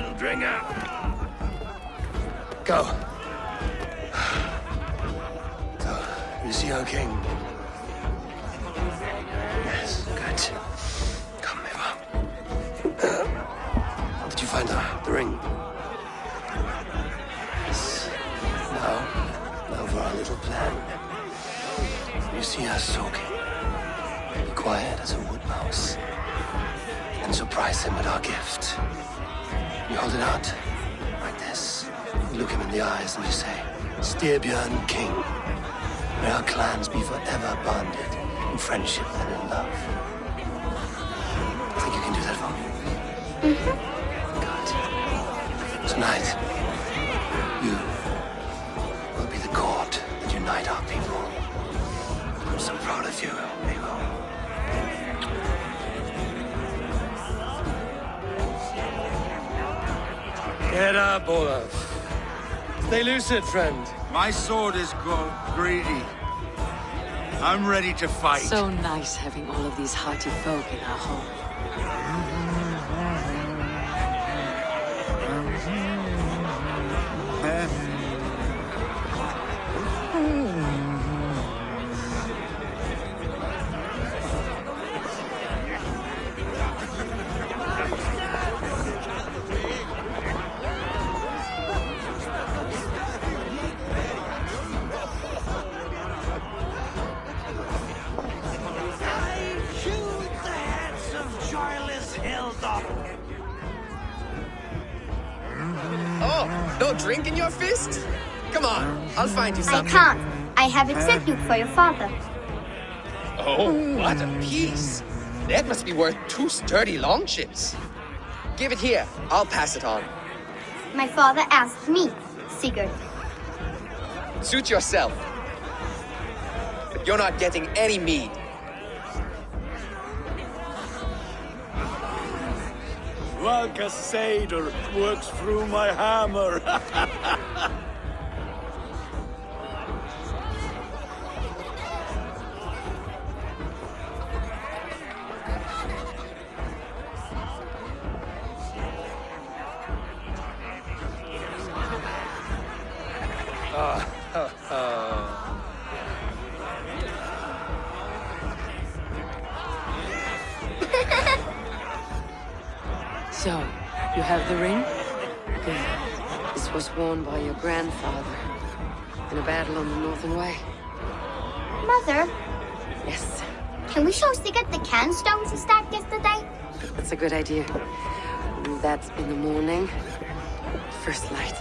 little drengr. Go. You see our king? Yes, good. Come, Eivor. Uh, did you find the, the ring? Yes. Now, now for our little plan. You see us soaking. Be quiet as a wood mouse. And surprise him with our gift. You hold it out, like this. You look him in the eyes and you say, Styrbjörn King. May our clans be forever bonded in friendship and in love. I think you can do that for me? Good. Tonight, you will be the cord that unite our people. I'm so proud of you, Get up, Olaf. Stay lucid, friend. My sword is grown greedy. I'm ready to fight. So nice having all of these hearty folk in our home. Mm-hmm. No drink in your fist? Come on, I'll find you something. I can't. I have a tribute for your father. Oh, what a piece. That must be worth two sturdy longships. Give it here. I'll pass it on. My father asked me, Sigurd. Suit yourself. But you're not getting any mead. Valka Seder works through my hammer. Ah, So, you have the ring? Good. This was worn by your grandfather in a battle on the Northern Way. Mother, Yes, can we show Sigurd the can stones he stacked yesterday? that's a good idea. That's in the morning. First light.